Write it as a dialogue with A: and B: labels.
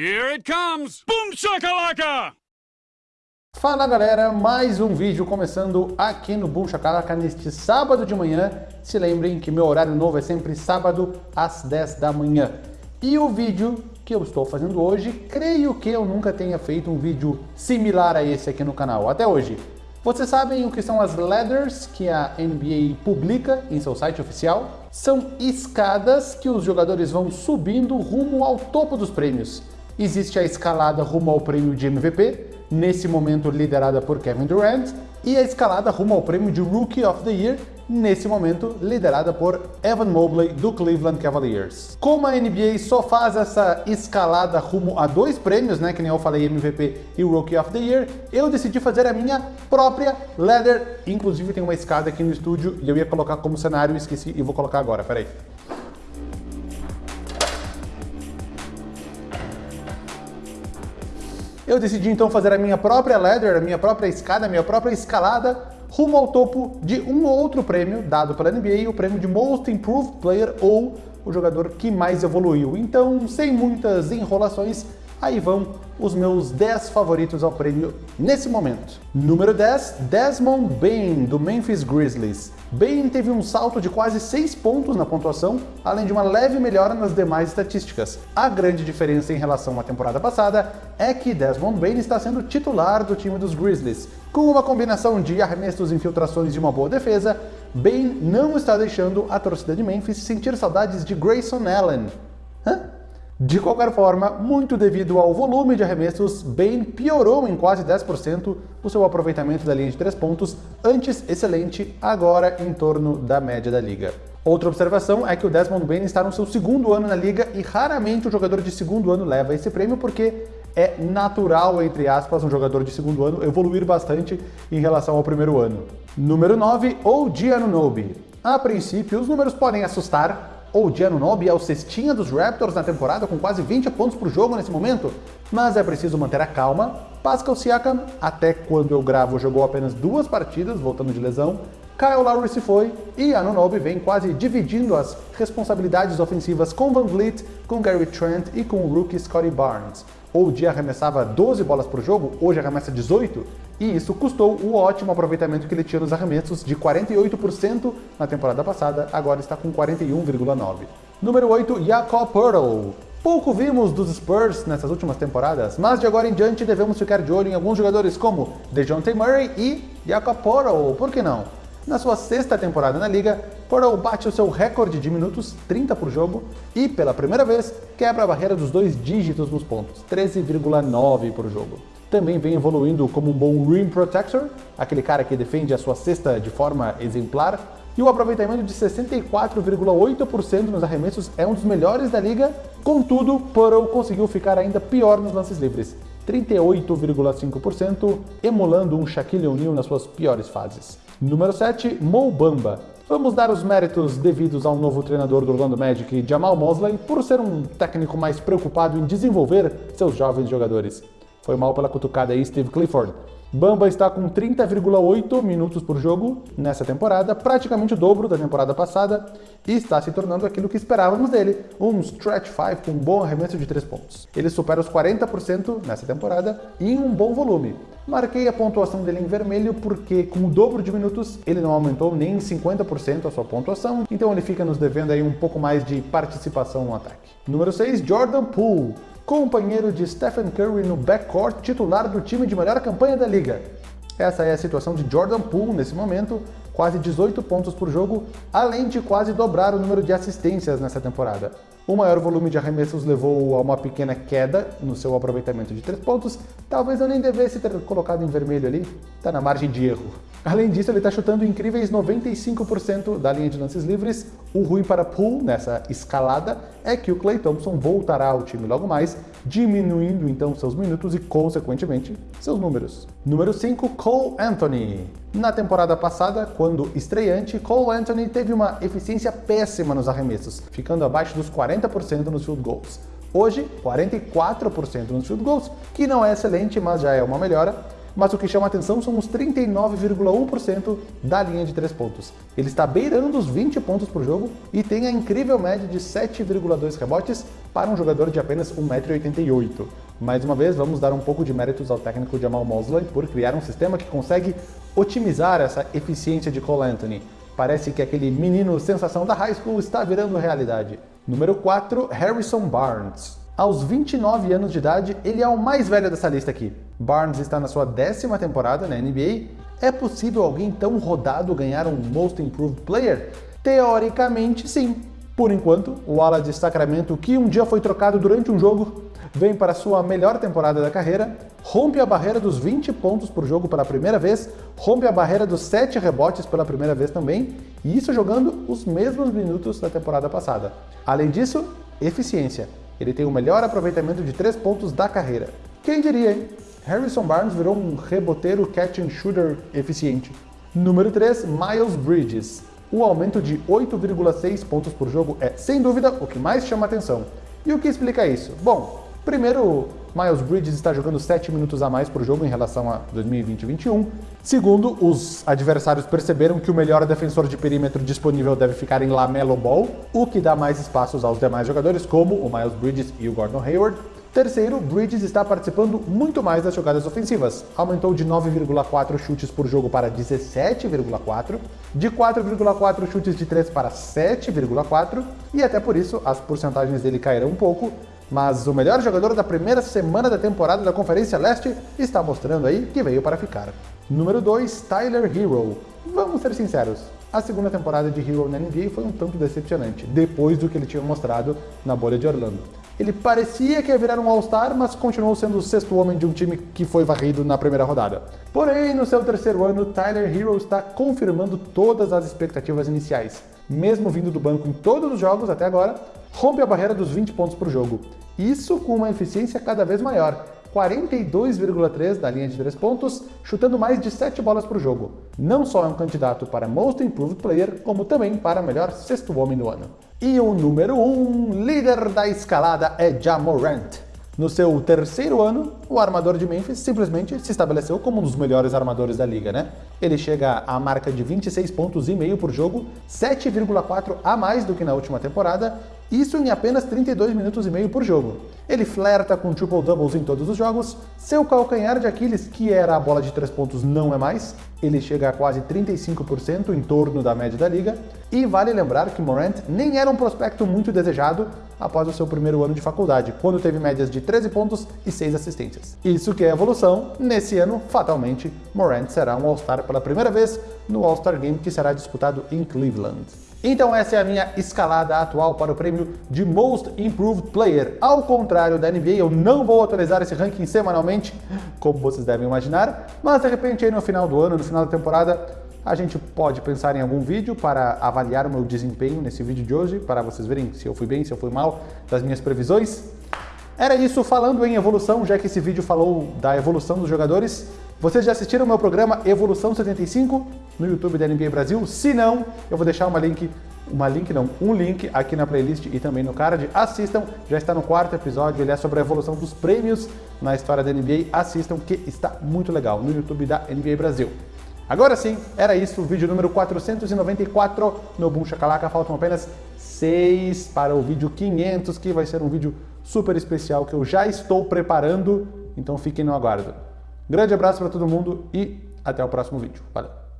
A: Here it comes! Boom shakalaka!
B: Fala galera, mais um vídeo começando aqui no Boom Shakalaka neste sábado de manhã. Se lembrem que meu horário novo é sempre sábado às 10 da manhã. E o vídeo que eu estou fazendo hoje, creio que eu nunca tenha feito um vídeo similar a esse aqui no canal, até hoje. Vocês sabem o que são as ladders que a NBA publica em seu site oficial? São escadas que os jogadores vão subindo rumo ao topo dos prêmios. Existe a escalada rumo ao prêmio de MVP, nesse momento liderada por Kevin Durant, e a escalada rumo ao prêmio de Rookie of the Year, nesse momento liderada por Evan Mobley do Cleveland Cavaliers. Como a NBA só faz essa escalada rumo a dois prêmios, né, que nem eu falei MVP e Rookie of the Year, eu decidi fazer a minha própria ladder, inclusive tem uma escada aqui no estúdio e eu ia colocar como cenário, esqueci e vou colocar agora, peraí. Eu decidi então fazer a minha própria ladder, a minha própria escada, a minha própria escalada rumo ao topo de um outro prêmio dado pela NBA, o prêmio de Most Improved Player ou o jogador que mais evoluiu. Então, sem muitas enrolações, aí vão os meus 10 favoritos ao prêmio nesse momento. Número 10, Desmond Bain, do Memphis Grizzlies. Bain teve um salto de quase 6 pontos na pontuação, além de uma leve melhora nas demais estatísticas. A grande diferença em relação à temporada passada é que Desmond Bain está sendo titular do time dos Grizzlies. Com uma combinação de arremessos, infiltrações e uma boa defesa, Bain não está deixando a torcida de Memphis sentir saudades de Grayson Allen. Hã? De qualquer forma, muito devido ao volume de arremessos, Bain piorou em quase 10% o seu aproveitamento da linha de 3 pontos, antes excelente, agora em torno da média da liga. Outra observação é que o Desmond Bain está no seu segundo ano na liga e raramente o jogador de segundo ano leva esse prêmio porque é natural, entre aspas, um jogador de segundo ano evoluir bastante em relação ao primeiro ano. Número 9, OG Anunoby. A princípio, os números podem assustar, OG Anunoby é o cestinha dos Raptors na temporada com quase 20 pontos por jogo nesse momento, mas é preciso manter a calma. Pascal Siakam, até quando eu gravo, jogou apenas duas partidas, voltando de lesão. Kyle Lowry se foi e Anunoby vem quase dividindo as responsabilidades ofensivas com Van Vliet, com Gary Trent e com o rookie Scottie Barnes. OG arremessava 12 bolas por jogo, hoje arremessa 18, e isso custou o ótimo aproveitamento que ele tinha nos arremessos de 48% na temporada passada, agora está com 41,9%. Número 8, Jakob Poeltl. Pouco vimos dos Spurs nessas últimas temporadas, mas de agora em diante devemos ficar de olho em alguns jogadores como DeJounte Murray e Jakob Poeltl, por que não? Na sua sexta temporada na liga, Poeltl bate o seu recorde de minutos, 30 por jogo, e pela primeira vez quebra a barreira dos dois dígitos nos pontos, 13,9 por jogo também vem evoluindo como um bom rim protector, aquele cara que defende a sua cesta de forma exemplar, e o aproveitamento de 64,8% nos arremessos é um dos melhores da liga, contudo, Purtle conseguiu ficar ainda pior nos lances livres, 38,5%, emulando um Shaquille O'Neal nas suas piores fases. Número 7, Mo Bamba. Vamos dar os méritos devidos ao novo treinador do Orlando Magic, Jamal Mosley, por ser um técnico mais preocupado em desenvolver seus jovens jogadores. Foi mal pela cutucada aí Steve Clifford. Bamba está com 30,8 minutos por jogo nessa temporada, praticamente o dobro da temporada passada, e está se tornando aquilo que esperávamos dele, um stretch 5 com um bom arremesso de 3 pontos. Ele supera os 40% nessa temporada em um bom volume. Marquei a pontuação dele em vermelho porque, com o dobro de minutos, ele não aumentou nem em 50% a sua pontuação, então ele fica nos devendo aí um pouco mais de participação no ataque. Número 6, Jordan Poole companheiro de Stephen Curry no backcourt titular do time de melhor campanha da liga. Essa é a situação de Jordan Poole nesse momento, quase 18 pontos por jogo, além de quase dobrar o número de assistências nessa temporada. O maior volume de arremessos levou a uma pequena queda no seu aproveitamento de 3 pontos, talvez eu nem devesse ter colocado em vermelho ali, tá na margem de erro. Além disso, ele está chutando incríveis 95% da linha de lances livres. O ruim para Poole nessa escalada é que o Clay Thompson voltará ao time logo mais, diminuindo então seus minutos e, consequentemente, seus números. Número 5, Cole Anthony. Na temporada passada, quando estreante, Cole Anthony teve uma eficiência péssima nos arremessos, ficando abaixo dos 40% nos field goals. Hoje, 44% nos field goals, que não é excelente, mas já é uma melhora mas o que chama atenção são os 39,1% da linha de 3 pontos. Ele está beirando os 20 pontos por jogo e tem a incrível média de 7,2 rebotes para um jogador de apenas 1,88m. Mais uma vez, vamos dar um pouco de méritos ao técnico Jamal Mosley por criar um sistema que consegue otimizar essa eficiência de Cole Anthony. Parece que aquele menino sensação da high school está virando realidade. Número 4, Harrison Barnes. Aos 29 anos de idade, ele é o mais velho dessa lista aqui. Barnes está na sua décima temporada na NBA. É possível alguém tão rodado ganhar um Most Improved Player? Teoricamente, sim. Por enquanto, o ala de Sacramento, que um dia foi trocado durante um jogo, vem para sua melhor temporada da carreira, rompe a barreira dos 20 pontos por jogo pela primeira vez, rompe a barreira dos 7 rebotes pela primeira vez também, e isso jogando os mesmos minutos da temporada passada. Além disso, eficiência. Ele tem o melhor aproveitamento de 3 pontos da carreira. Quem diria, hein? Harrison Barnes virou um reboteiro catch and shooter eficiente. Número 3, Miles Bridges. O aumento de 8,6 pontos por jogo é, sem dúvida, o que mais chama atenção. E o que explica isso? Bom, primeiro, Miles Bridges está jogando 7 minutos a mais por jogo em relação a 2020-21. Segundo, os adversários perceberam que o melhor defensor de perímetro disponível deve ficar em Lamelo Ball, o que dá mais espaços aos demais jogadores, como o Miles Bridges e o Gordon Hayward. Terceiro, Bridges está participando muito mais das jogadas ofensivas. Aumentou de 9,4 chutes por jogo para 17,4, de 4,4 chutes de 3 para 7,4, e até por isso as porcentagens dele caíram um pouco, mas o melhor jogador da primeira semana da temporada da Conferência Leste está mostrando aí que veio para ficar. Número 2, Tyler Hero. Vamos ser sinceros, a segunda temporada de Hero na NBA foi um tanto decepcionante, depois do que ele tinha mostrado na bolha de Orlando. Ele parecia que ia virar um All-Star, mas continuou sendo o sexto homem de um time que foi varrido na primeira rodada. Porém, no seu terceiro ano, Tyler Hero está confirmando todas as expectativas iniciais. Mesmo vindo do banco em todos os jogos até agora, rompe a barreira dos 20 pontos por jogo. Isso com uma eficiência cada vez maior, 42,3 da linha de 3 pontos, chutando mais de 7 bolas por jogo. Não só é um candidato para Most Improved Player, como também para melhor sexto homem do ano. E o número 1, um, líder da escalada, é Jamorant. No seu terceiro ano, o armador de Memphis simplesmente se estabeleceu como um dos melhores armadores da liga, né? Ele chega à marca de 26 pontos e meio por jogo, 7,4 a mais do que na última temporada, isso em apenas 32 minutos e meio por jogo. Ele flerta com triple-doubles em todos os jogos, seu calcanhar de Aquiles, que era a bola de 3 pontos, não é mais, ele chega a quase 35% em torno da média da liga, e vale lembrar que Morant nem era um prospecto muito desejado após o seu primeiro ano de faculdade, quando teve médias de 13 pontos e 6 assistências. Isso que é evolução, nesse ano, fatalmente, Morant será um All-Star pela primeira vez no All-Star Game que será disputado em Cleveland. Então essa é a minha escalada atual para o prêmio de Most Improved Player. Ao contrário da NBA, eu não vou atualizar esse ranking semanalmente, como vocês devem imaginar, mas de repente aí no final do ano, no final da temporada, a gente pode pensar em algum vídeo para avaliar o meu desempenho nesse vídeo de hoje, para vocês verem se eu fui bem, se eu fui mal, das minhas previsões. Era isso, falando em evolução, já que esse vídeo falou da evolução dos jogadores, vocês já assistiram o meu programa Evolução 75 no YouTube da NBA Brasil? Se não, eu vou deixar uma link, uma link não, um link aqui na playlist e também no card. Assistam, já está no quarto episódio, ele é sobre a evolução dos prêmios na história da NBA. Assistam que está muito legal no YouTube da NBA Brasil. Agora sim, era isso, o vídeo número 494 no Boom Chacalaca. Faltam apenas 6 para o vídeo 500, que vai ser um vídeo super especial que eu já estou preparando, então fiquem no aguardo. Grande abraço para todo mundo e até o próximo vídeo. Valeu!